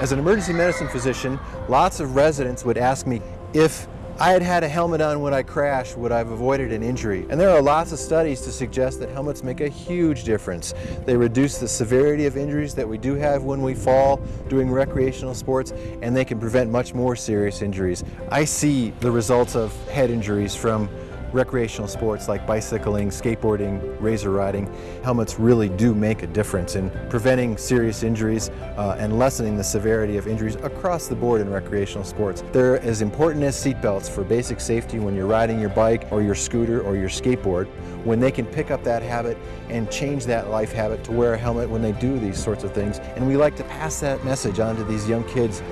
As an emergency medicine physician, lots of residents would ask me if I had had a helmet on when I crashed, would I have avoided an injury? And there are lots of studies to suggest that helmets make a huge difference. They reduce the severity of injuries that we do have when we fall doing recreational sports, and they can prevent much more serious injuries. I see the results of head injuries from recreational sports like bicycling, skateboarding, razor riding, helmets really do make a difference in preventing serious injuries uh, and lessening the severity of injuries across the board in recreational sports. They're as important as seatbelts for basic safety when you're riding your bike or your scooter or your skateboard, when they can pick up that habit and change that life habit to wear a helmet when they do these sorts of things. And we like to pass that message on to these young kids